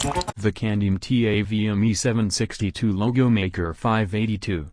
The Candium TAVME 762 Logo Maker 582.